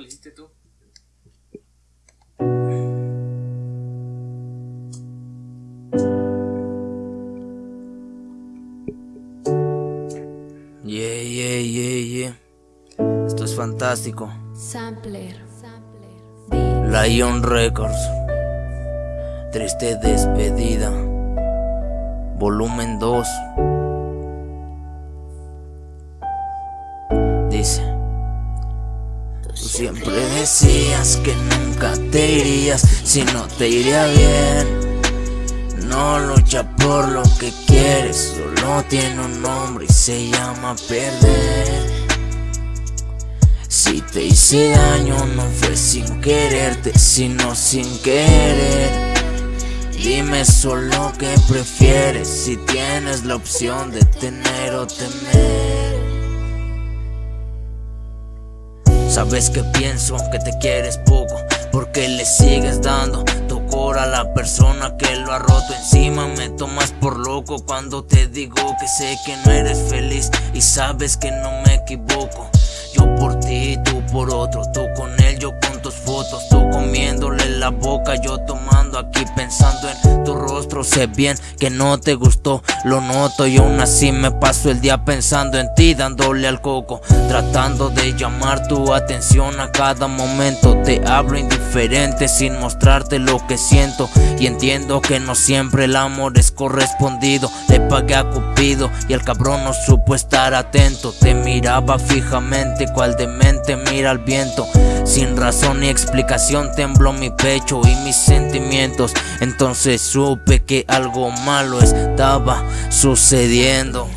le hiciste tú? Yeah, yeah, yeah, yeah. Esto es fantástico. Sampler. Lion Records. Triste despedida. Volumen 2. Decías que nunca te irías si no te iría bien. No lucha por lo que quieres, solo tiene un nombre y se llama perder. Si te hice daño no fue sin quererte, sino sin querer. Dime solo que prefieres si tienes la opción de tener o temer. Sabes que pienso que te quieres poco, porque le sigues dando tu cora a la persona que lo ha roto encima. Me tomas por loco cuando te digo que sé que no eres feliz y sabes que no me equivoco. Yo por ti, tú por otro, tú con él, yo con tus fotos, tú comiéndole la boca, yo tomando aquí pensando en tu rostro. Sé bien que no te gustó, lo noto y aún así me paso el día pensando en ti, dándole al coco, tratando de llamar tu atención a cada momento. Te hablo indiferente sin mostrarte lo que siento y entiendo que no siempre el amor es correspondido. Le pagué a Cupido y el cabrón no supo estar atento. Te miraba fijamente, cual demente mira al viento. Sin razón ni explicación tembló mi pecho y mis sentimientos. Entonces supe que algo malo estaba sucediendo.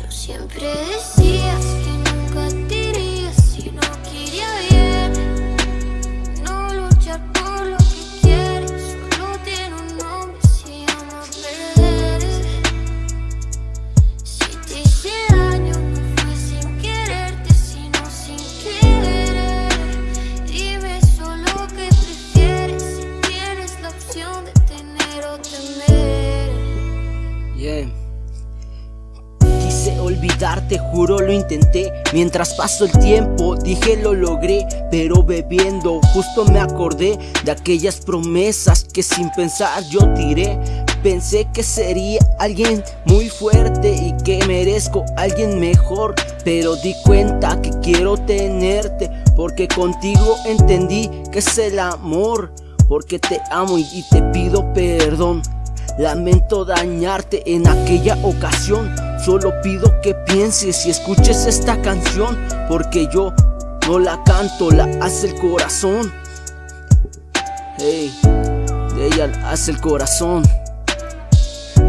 Quise olvidarte, juro lo intenté. Mientras pasó el tiempo, dije lo logré Pero bebiendo, justo me acordé De aquellas promesas que sin pensar yo tiré. Pensé que sería alguien muy fuerte y que merezco alguien mejor Pero di cuenta que quiero tenerte Porque contigo entendí que es el amor Porque te amo y te pido perdón. Lamento dañarte en aquella ocasión Solo pido que pienses y escuches esta canción Porque yo no la canto, la hace el corazón. Hey, ella la hace el corazón.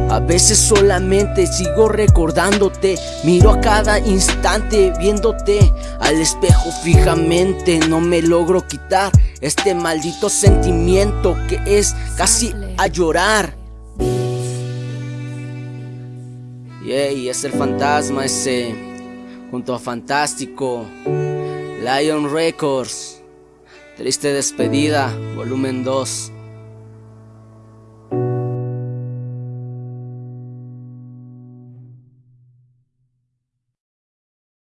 A veces solamente sigo recordándote Miro a cada instante viéndote Al espejo fijamente no me logro quitar Este maldito sentimiento que es casi a llorar y es el fantasma ese Junto a Fantástico Lion Records. Triste despedida, volumen 2